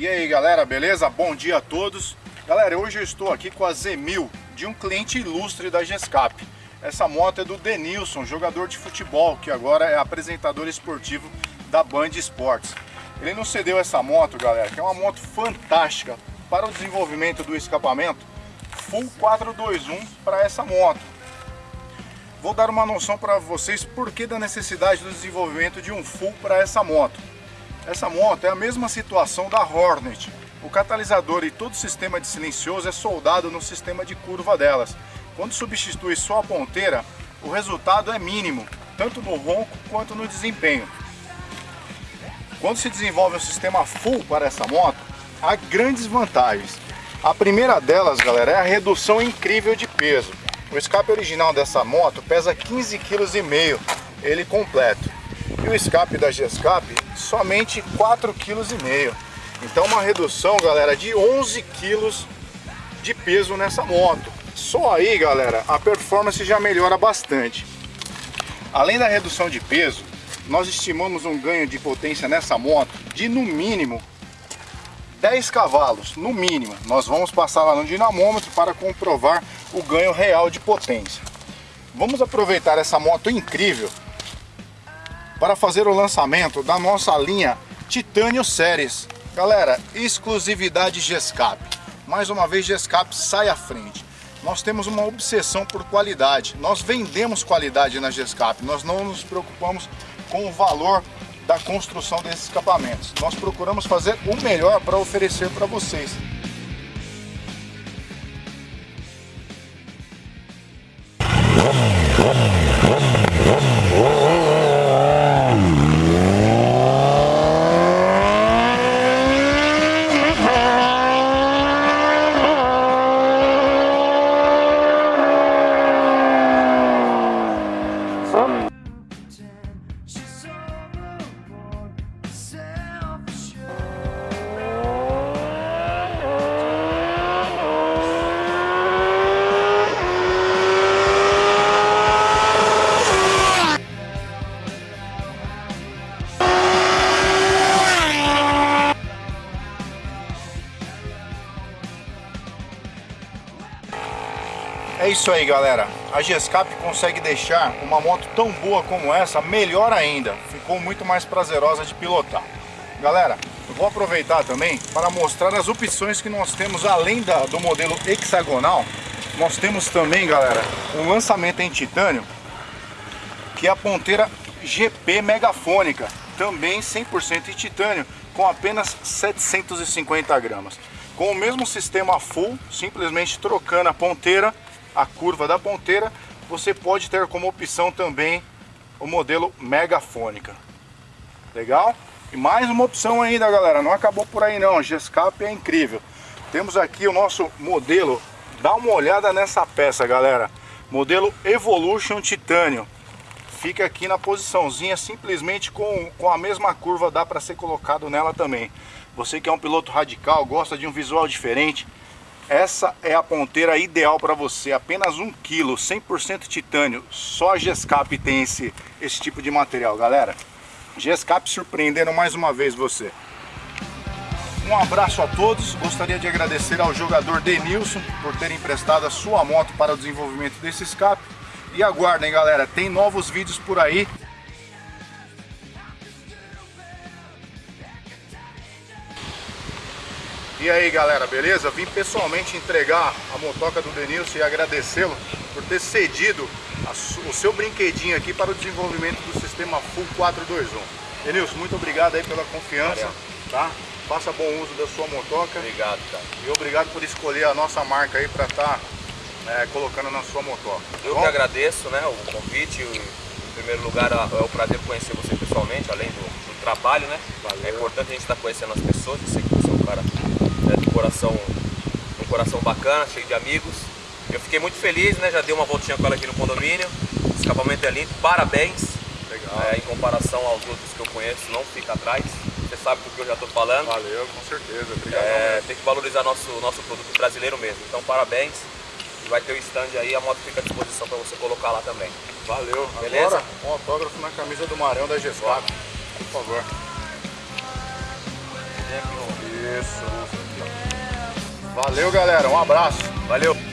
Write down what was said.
E aí galera, beleza? Bom dia a todos. Galera, hoje eu estou aqui com a Z1000 de um cliente ilustre da Gescap. Essa moto é do Denilson, jogador de futebol, que agora é apresentador esportivo da Band Esportes. Ele nos cedeu essa moto, galera, que é uma moto fantástica para o desenvolvimento do escapamento Full 421 para essa moto. Vou dar uma noção para vocês por que da necessidade do desenvolvimento de um Full para essa moto. Essa moto é a mesma situação da Hornet. O catalisador e todo o sistema de silencioso é soldado no sistema de curva delas. Quando substitui só a ponteira, o resultado é mínimo, tanto no ronco quanto no desempenho. Quando se desenvolve um sistema full para essa moto, há grandes vantagens. A primeira delas, galera, é a redução incrível de peso. O escape original dessa moto pesa 15,5 kg, ele completo. E o escape da G-Escape somente 4,5 kg. Então uma redução, galera, de 11 kg de peso nessa moto. Só aí, galera, a performance já melhora bastante. Além da redução de peso, nós estimamos um ganho de potência nessa moto de no mínimo 10 cavalos, no mínimo. Nós vamos passar lá no dinamômetro para comprovar o ganho real de potência. Vamos aproveitar essa moto incrível para fazer o lançamento da nossa linha Titânio Series. Galera, exclusividade Gescap. Mais uma vez Gescap sai à frente nós temos uma obsessão por qualidade. Nós vendemos qualidade na Gescap, nós não nos preocupamos com o valor da construção desses escapamentos. Nós procuramos fazer o melhor para oferecer para vocês. É isso aí galera, a Gescap consegue deixar uma moto tão boa como essa melhor ainda, ficou muito mais prazerosa de pilotar. Galera, eu vou aproveitar também para mostrar as opções que nós temos além da, do modelo hexagonal, nós temos também galera, um lançamento em titânio, que é a ponteira GP megafônica, também 100% em titânio, com apenas 750 gramas. Com o mesmo sistema full, simplesmente trocando a ponteira a curva da ponteira, você pode ter como opção também o modelo megafônica. Legal? E mais uma opção ainda, galera, não acabou por aí não, a Gescap é incrível. Temos aqui o nosso modelo, dá uma olhada nessa peça, galera. Modelo Evolution Titânio. Fica aqui na posiçãozinha, simplesmente com, com a mesma curva dá para ser colocado nela também. Você que é um piloto radical, gosta de um visual diferente, essa é a ponteira ideal para você, apenas 1 kg, 100% titânio. Só a Gescap tem esse, esse tipo de material, galera. Gescap surpreendendo mais uma vez você. Um abraço a todos, gostaria de agradecer ao jogador Denilson por ter emprestado a sua moto para o desenvolvimento desse escape. E aguardem galera, tem novos vídeos por aí. E aí galera, beleza? Vim pessoalmente entregar a motoca do Denilson e agradecê-lo por ter cedido o seu brinquedinho aqui para o desenvolvimento do sistema Full 421. Denilson, muito obrigado aí pela confiança, Valeu. tá? Faça bom uso da sua motoca. Obrigado, cara. E obrigado por escolher a nossa marca aí para estar tá, é, colocando na sua motoca. Eu Bom? que agradeço né, o convite. Em primeiro lugar, é o prazer conhecer você pessoalmente, além do, do trabalho, né? Valeu. É importante a gente estar tá conhecendo as pessoas. Eu sei que você é um cara né, de coração, um coração bacana, cheio de amigos. Eu fiquei muito feliz, né? Já dei uma voltinha com ela aqui no condomínio. O escapamento é lindo, parabéns. É, em comparação aos outros que eu conheço, não fica atrás. Você sabe do que eu já estou falando. Valeu, com certeza. Obrigado. É, tem que valorizar nosso, nosso produto brasileiro mesmo. Então parabéns. E vai ter o stand aí, a moto fica à disposição para você colocar lá também. Valeu. Beleza? Agora, um autógrafo na camisa do Marão da Gescap, por favor. Isso. Valeu, galera. Um abraço. Valeu!